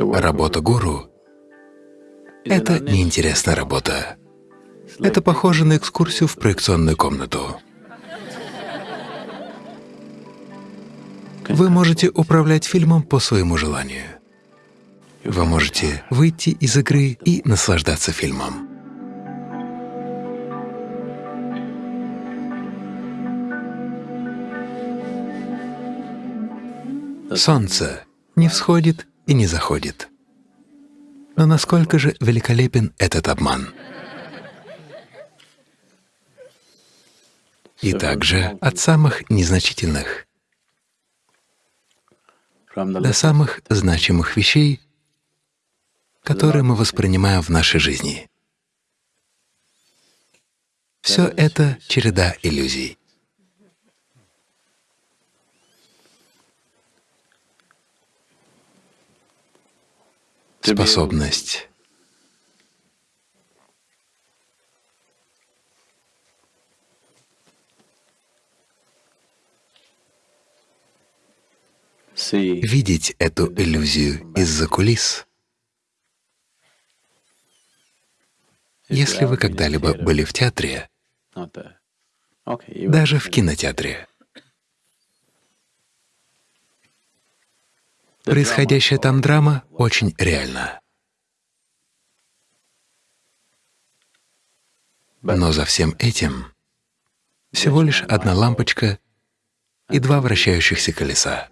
Работа гуру — это неинтересная работа. Это похоже на экскурсию в проекционную комнату. Вы можете управлять фильмом по своему желанию. Вы можете выйти из игры и наслаждаться фильмом. Солнце не всходит и не заходит. Но насколько же великолепен этот обман? И также от самых незначительных до самых значимых вещей, которые мы воспринимаем в нашей жизни. Все это череда иллюзий. Способность. Видеть эту иллюзию из-за кулис. Если вы когда-либо были в театре, даже в кинотеатре, происходящая там драма очень реальна. Но за всем этим всего лишь одна лампочка и два вращающихся колеса.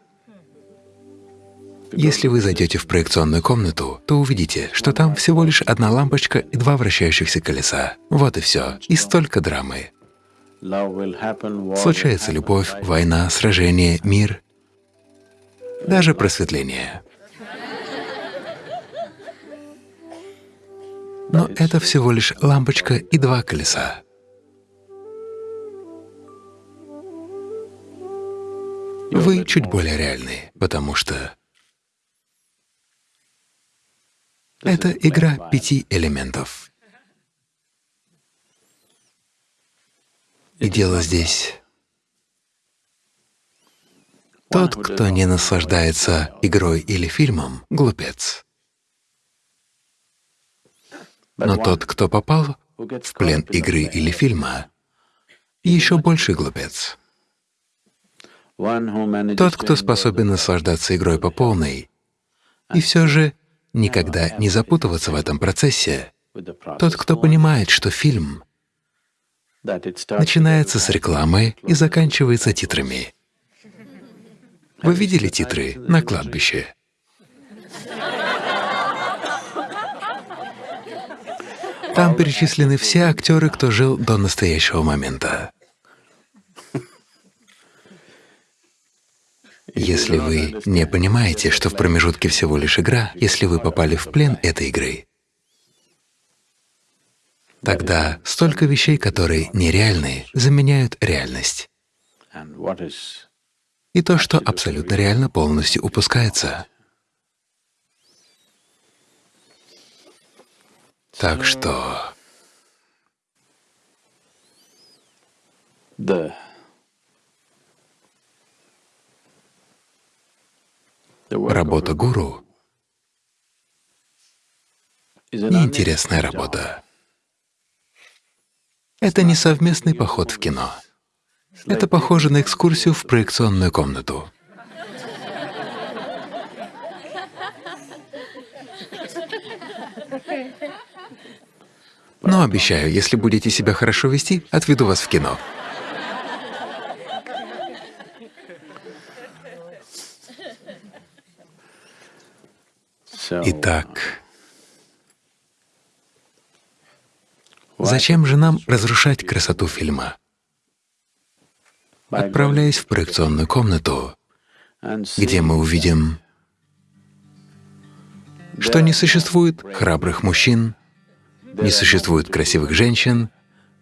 Если вы зайдете в проекционную комнату, то увидите, что там всего лишь одна лампочка и два вращающихся колеса. Вот и все. И столько драмы. Случается любовь, война, сражение, мир, даже просветление. Но это всего лишь лампочка и два колеса. Вы чуть более реальны, потому что Это игра пяти элементов. И дело здесь. Тот, кто не наслаждается игрой или фильмом, — глупец. Но тот, кто попал в плен игры или фильма, еще больше глупец. Тот, кто способен наслаждаться игрой по полной, и все же никогда не запутываться в этом процессе. Тот, кто понимает, что фильм начинается с рекламы и заканчивается титрами. Вы видели титры на кладбище? Там перечислены все актеры, кто жил до настоящего момента. Если вы не понимаете, что в промежутке всего лишь игра, если вы попали в плен этой игры, тогда столько вещей, которые нереальны, заменяют реальность. И то, что абсолютно реально, полностью упускается. Так что… Да. Работа гуру — неинтересная работа. Это не совместный поход в кино. Это похоже на экскурсию в проекционную комнату. Но обещаю, если будете себя хорошо вести, отведу вас в кино. Итак, зачем же нам разрушать красоту фильма? Отправляясь в проекционную комнату, где мы увидим, что не существует храбрых мужчин, не существует красивых женщин,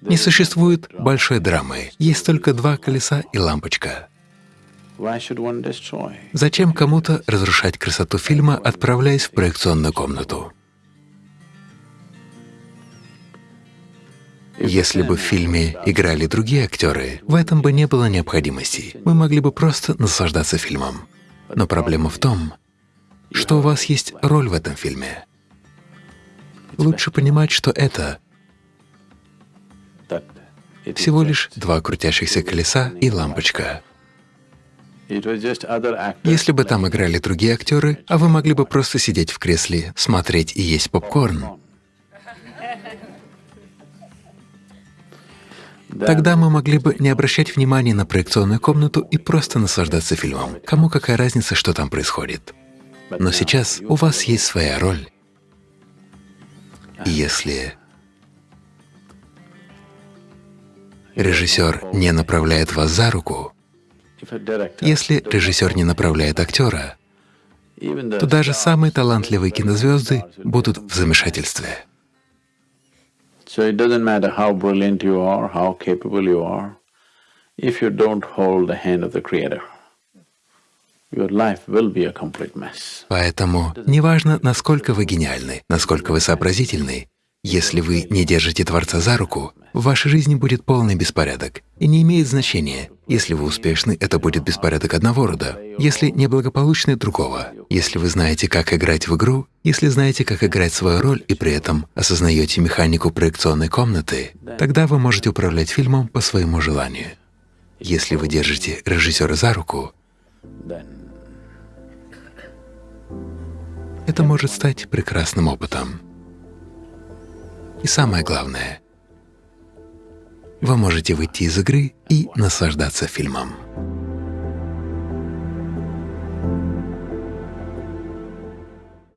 не существует большой драмы, есть только два колеса и лампочка. Зачем кому-то разрушать красоту фильма, отправляясь в проекционную комнату? Если бы в фильме играли другие актеры, в этом бы не было необходимости. Мы могли бы просто наслаждаться фильмом. Но проблема в том, что у вас есть роль в этом фильме. Лучше понимать, что это всего лишь два крутящихся колеса и лампочка. Если бы там играли другие актеры, а вы могли бы просто сидеть в кресле, смотреть и есть попкорн, Тогда мы могли бы не обращать внимания на проекционную комнату и просто наслаждаться фильмом. Кому какая разница, что там происходит? Но сейчас у вас есть своя роль. И если режиссер не направляет вас за руку, если режиссер не направляет актера, то даже самые талантливые кинозвезды будут в замешательстве. So it doesn't matter how brilliant you are, how capable you are, if you don't hold the hand of the Creator, your life will be a complete mess. Поэтому неважно, насколько вы гениальны, насколько вы сообразительны, если вы не держите Творца за руку, в вашей жизни будет полный беспорядок. И не имеет значения, если вы успешны, это будет беспорядок одного рода, если неблагополучный — другого. Если вы знаете, как играть в игру, если знаете, как играть свою роль и при этом осознаете механику проекционной комнаты, тогда вы можете управлять фильмом по своему желанию. Если вы держите режиссера за руку, это может стать прекрасным опытом. И самое главное, вы можете выйти из игры и наслаждаться фильмом.